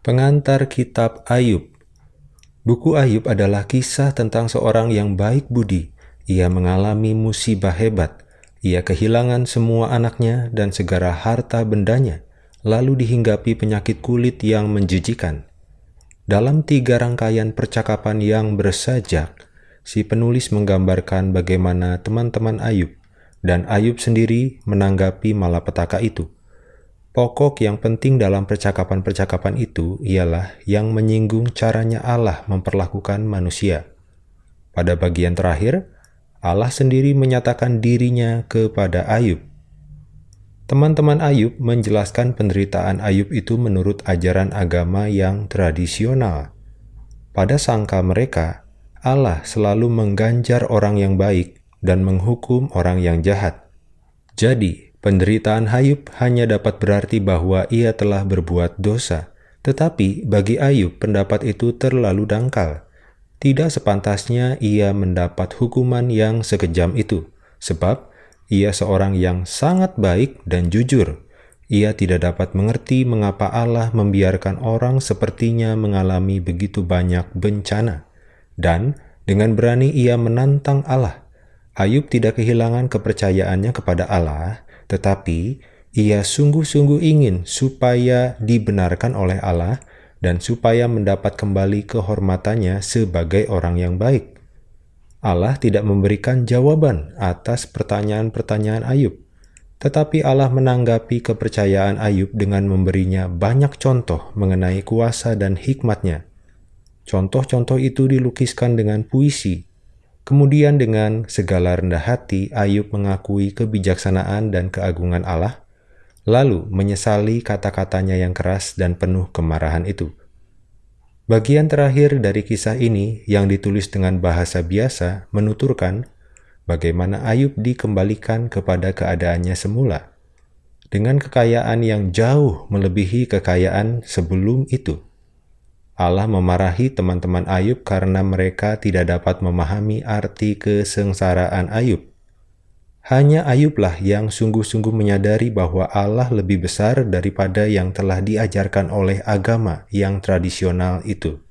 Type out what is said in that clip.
Pengantar Kitab Ayub Buku Ayub adalah kisah tentang seorang yang baik budi. Ia mengalami musibah hebat. Ia kehilangan semua anaknya dan segala harta bendanya, lalu dihinggapi penyakit kulit yang menjijikan. Dalam tiga rangkaian percakapan yang bersajak, si penulis menggambarkan bagaimana teman-teman Ayub dan Ayub sendiri menanggapi malapetaka itu. Pokok yang penting dalam percakapan-percakapan itu ialah yang menyinggung caranya Allah memperlakukan manusia. Pada bagian terakhir, Allah sendiri menyatakan dirinya kepada Ayub. Teman-teman Ayub menjelaskan penderitaan Ayub itu menurut ajaran agama yang tradisional. Pada sangka mereka, Allah selalu mengganjar orang yang baik dan menghukum orang yang jahat. Jadi, Penderitaan Ayub hanya dapat berarti bahwa ia telah berbuat dosa, tetapi bagi Ayub pendapat itu terlalu dangkal. Tidak sepantasnya ia mendapat hukuman yang sekejam itu, sebab ia seorang yang sangat baik dan jujur. Ia tidak dapat mengerti mengapa Allah membiarkan orang sepertinya mengalami begitu banyak bencana. Dan dengan berani ia menantang Allah. Ayub tidak kehilangan kepercayaannya kepada Allah, tetapi ia sungguh-sungguh ingin supaya dibenarkan oleh Allah dan supaya mendapat kembali kehormatannya sebagai orang yang baik. Allah tidak memberikan jawaban atas pertanyaan-pertanyaan Ayub, tetapi Allah menanggapi kepercayaan Ayub dengan memberinya banyak contoh mengenai kuasa dan hikmatnya. Contoh-contoh itu dilukiskan dengan puisi Kemudian dengan segala rendah hati, Ayub mengakui kebijaksanaan dan keagungan Allah, lalu menyesali kata-katanya yang keras dan penuh kemarahan itu. Bagian terakhir dari kisah ini yang ditulis dengan bahasa biasa menuturkan bagaimana Ayub dikembalikan kepada keadaannya semula, dengan kekayaan yang jauh melebihi kekayaan sebelum itu. Allah memarahi teman-teman Ayub karena mereka tidak dapat memahami arti kesengsaraan Ayub. Hanya Ayublah yang sungguh-sungguh menyadari bahwa Allah lebih besar daripada yang telah diajarkan oleh agama yang tradisional itu.